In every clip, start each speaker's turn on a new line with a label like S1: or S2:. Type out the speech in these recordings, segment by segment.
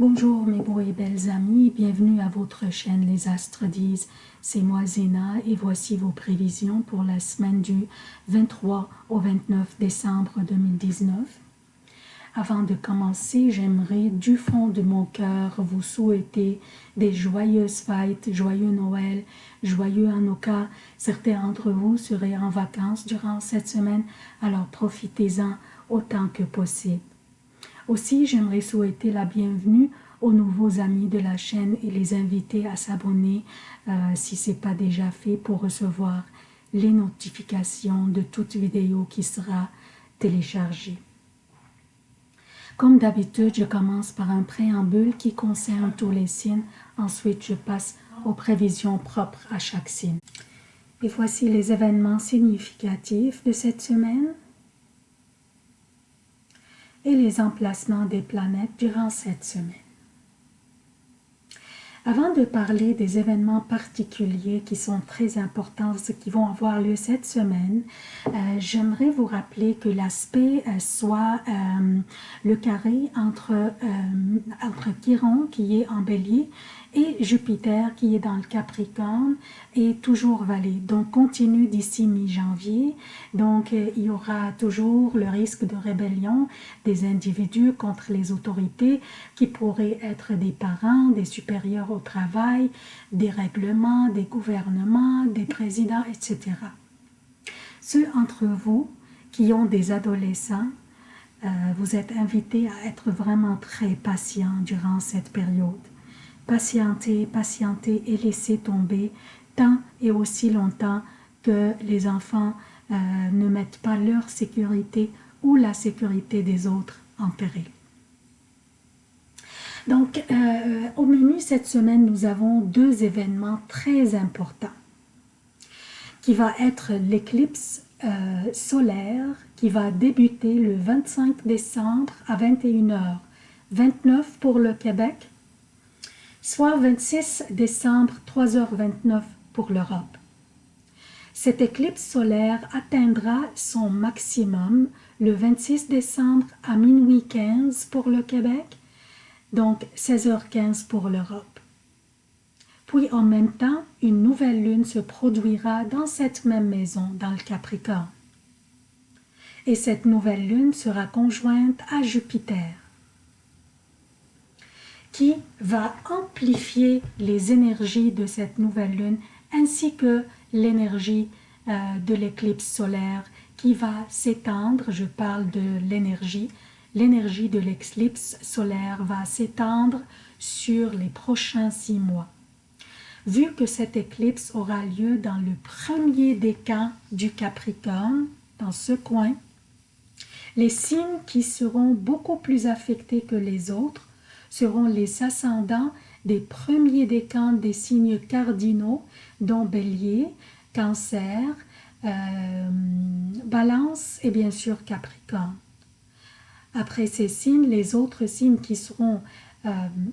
S1: Bonjour mes beaux et belles amis, bienvenue à votre chaîne Les Astres disent. C'est moi Zéna et voici vos prévisions pour la semaine du 23 au 29 décembre 2019. Avant de commencer, j'aimerais du fond de mon cœur vous souhaiter des joyeuses fêtes, joyeux Noël, joyeux Hanukkah. Certains d'entre vous seraient en vacances durant cette semaine, alors profitez-en autant que possible. Aussi, j'aimerais souhaiter la bienvenue aux nouveaux amis de la chaîne et les inviter à s'abonner euh, si ce n'est pas déjà fait pour recevoir les notifications de toute vidéo qui sera téléchargée. Comme d'habitude, je commence par un préambule qui concerne tous les signes. Ensuite, je passe aux prévisions propres à chaque signe. Et voici les événements significatifs de cette semaine et les emplacements des planètes durant cette semaine. Avant de parler des événements particuliers qui sont très importants, qui vont avoir lieu cette semaine, euh, j'aimerais vous rappeler que l'aspect euh, soit euh, le carré entre, entre Chiron qui est en bélier et Jupiter qui est dans le Capricorne est toujours valé. Donc continue d'ici mi-janvier. Donc euh, il y aura toujours le risque de rébellion des individus contre les autorités qui pourraient être des parents, des supérieurs au travail, des règlements, des gouvernements, des présidents, etc. Ceux entre vous qui ont des adolescents, euh, vous êtes invités à être vraiment très patients durant cette période patienter, patienter et laisser tomber tant et aussi longtemps que les enfants euh, ne mettent pas leur sécurité ou la sécurité des autres en péril. Donc, euh, au menu cette semaine, nous avons deux événements très importants qui va être l'éclipse euh, solaire qui va débuter le 25 décembre à 21h, 29 pour le Québec soit 26 décembre 3h29 pour l'Europe. Cette éclipse solaire atteindra son maximum le 26 décembre à minuit 15 pour le Québec, donc 16h15 pour l'Europe. Puis en même temps, une nouvelle lune se produira dans cette même maison, dans le Capricorne. Et cette nouvelle lune sera conjointe à Jupiter qui va amplifier les énergies de cette nouvelle lune ainsi que l'énergie euh, de l'éclipse solaire qui va s'étendre, je parle de l'énergie, l'énergie de l'éclipse solaire va s'étendre sur les prochains six mois. Vu que cette éclipse aura lieu dans le premier décan du Capricorne, dans ce coin, les signes qui seront beaucoup plus affectés que les autres seront les ascendants des premiers décans des signes cardinaux, dont Bélier, Cancer, euh, Balance et bien sûr Capricorne. Après ces signes, les autres signes qui seront euh,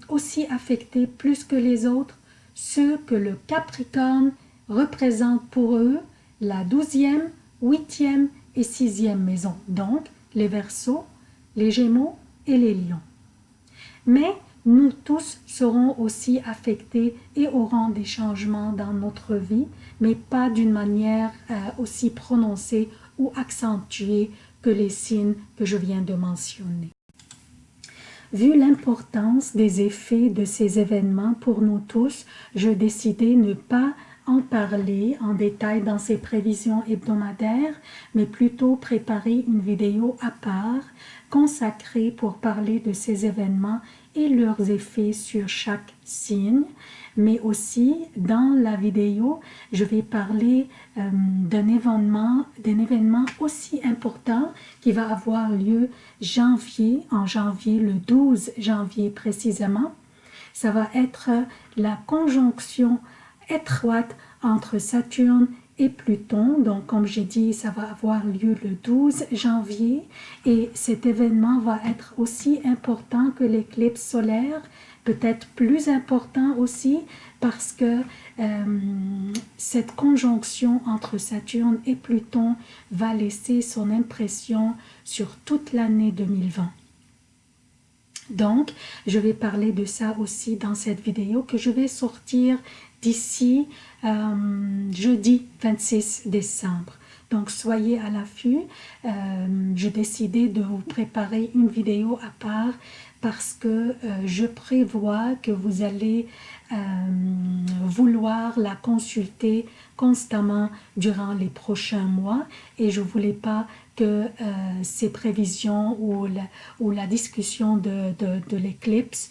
S1: aussi affectés plus que les autres, ceux que le Capricorne représente pour eux la douzième, huitième et sixième maison, donc les Verseaux, les Gémeaux et les Lions mais nous tous serons aussi affectés et aurons des changements dans notre vie, mais pas d'une manière euh, aussi prononcée ou accentuée que les signes que je viens de mentionner. Vu l'importance des effets de ces événements pour nous tous, je décidai ne pas en parler en détail dans ces prévisions hebdomadaires, mais plutôt préparer une vidéo à part consacrée pour parler de ces événements et leurs effets sur chaque signe, mais aussi dans la vidéo, je vais parler euh, d'un événement, événement aussi important qui va avoir lieu janvier, en janvier, le 12 janvier précisément. Ça va être la conjonction étroite entre Saturne et Pluton. Donc, comme j'ai dit, ça va avoir lieu le 12 janvier et cet événement va être aussi important que l'éclipse solaire, peut-être plus important aussi parce que euh, cette conjonction entre Saturne et Pluton va laisser son impression sur toute l'année 2020. Donc, je vais parler de ça aussi dans cette vidéo que je vais sortir d'ici euh, jeudi 26 décembre. Donc, soyez à l'affût. Euh, J'ai décidé de vous préparer une vidéo à part parce que euh, je prévois que vous allez euh, vouloir la consulter constamment durant les prochains mois et je voulais pas que euh, ces prévisions ou la, discussion de, l'éclipse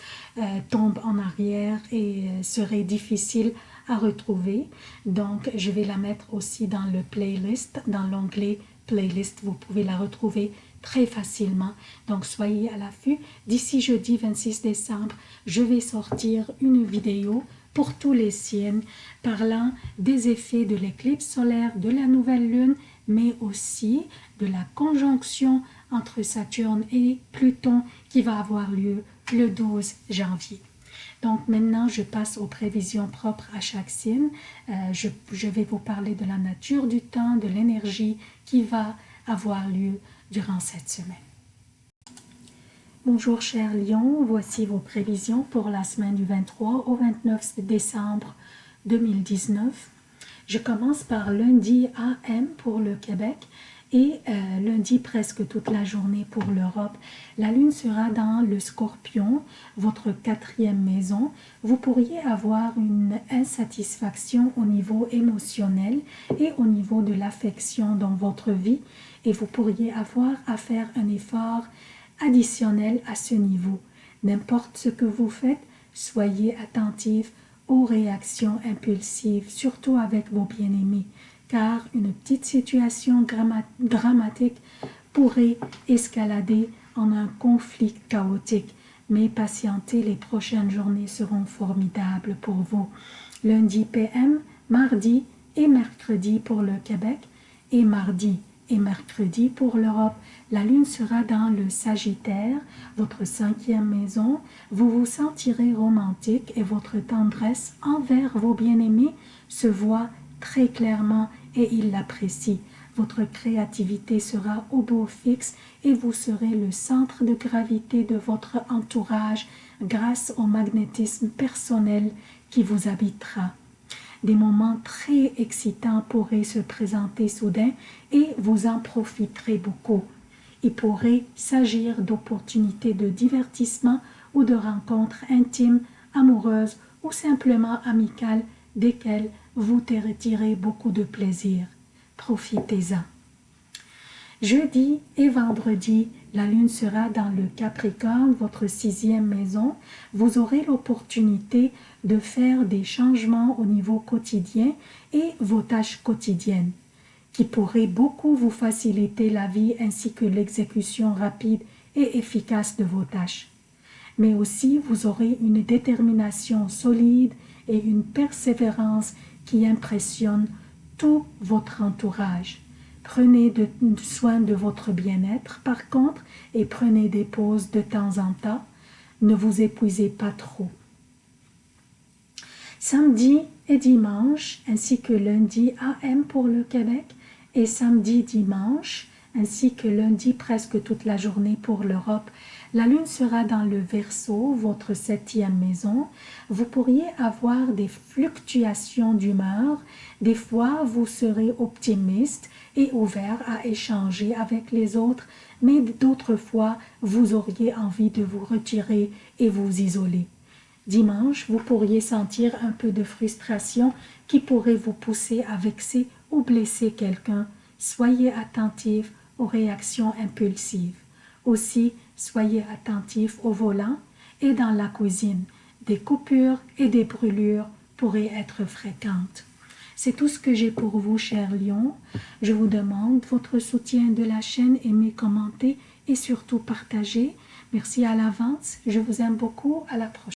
S1: tombe en arrière et serait difficile à retrouver. Donc, je vais la mettre aussi dans le playlist, dans l'onglet playlist. Vous pouvez la retrouver très facilement. Donc, soyez à l'affût. D'ici jeudi 26 décembre, je vais sortir une vidéo pour tous les signes parlant des effets de l'éclipse solaire, de la nouvelle lune, mais aussi de la conjonction entre Saturne et Pluton qui va avoir lieu le 12 janvier. Donc maintenant, je passe aux prévisions propres à chaque signe. Euh, je, je, vais vous parler de la nature du temps, de l'énergie qui va avoir lieu durant cette semaine. Bonjour chers lions, voici vos prévisions pour la semaine du 23 au 29 décembre 2019. Je commence par lundi AM pour le Québec et euh, lundi presque toute la journée pour l'Europe. La lune sera dans le scorpion, votre quatrième maison. Vous pourriez avoir une insatisfaction au niveau émotionnel et au niveau de l'affection dans votre vie et vous pourriez avoir à faire un effort additionnel à ce niveau. N'importe ce que vous faites, soyez attentif aux réactions impulsives, surtout avec vos bien-aimés, car une petite situation dramatique pourrait escalader en un conflit chaotique. Mais patientez, les prochaines journées seront formidables pour vous. Lundi PM, mardi et mercredi pour le Québec et mardi et mercredi pour l'Europe. La lune sera dans le Sagittaire, votre cinquième maison. Vous vous sentirez romantique et votre tendresse envers vos bien-aimés se voit très clairement et ils l'apprécient. Votre créativité sera au beau fixe et vous serez le centre de gravité de votre entourage grâce au magnétisme personnel qui vous habitera des moments très excitants pourraient se présenter soudain et vous en profiterez beaucoup. Il pourrait s'agir d'opportunités de divertissement ou de rencontres intimes, amoureuses ou simplement amicales desquelles vous retirez beaucoup de plaisir. Profitez-en. Jeudi et vendredi, la lune sera dans le Capricorne, votre sixième maison. Vous aurez l'opportunité de faire des changements au niveau quotidien et vos tâches quotidiennes qui pourraient beaucoup vous faciliter la vie ainsi que l'exécution rapide et efficace de vos tâches. Mais aussi, vous aurez une détermination solide et une persévérance qui impressionne tout votre entourage. Prenez de, soin de votre bien-être par contre et prenez des pauses de temps en temps. Ne vous épuisez pas trop. Samedi et dimanche, ainsi que lundi AM pour le Québec et samedi dimanche, ainsi que lundi presque toute la journée pour l'Europe. La lune sera dans le Verseau, votre septième maison. Vous pourriez avoir des fluctuations d'humeur. Des fois, vous serez optimiste et ouvert à échanger avec les autres, mais d'autres fois, vous auriez envie de vous retirer et vous isoler. Dimanche, vous pourriez sentir un peu de frustration qui pourrait vous pousser à vexer ou blesser quelqu'un. Soyez attentif aux réactions impulsives. Aussi, soyez attentif au volant et dans la cuisine. Des coupures et des brûlures pourraient être fréquentes. C'est tout ce que j'ai pour vous, chers lions. Je vous demande votre soutien de la chaîne, aimez, commentez et surtout partagez. Merci à l'avance. Je vous aime beaucoup. À la prochaine.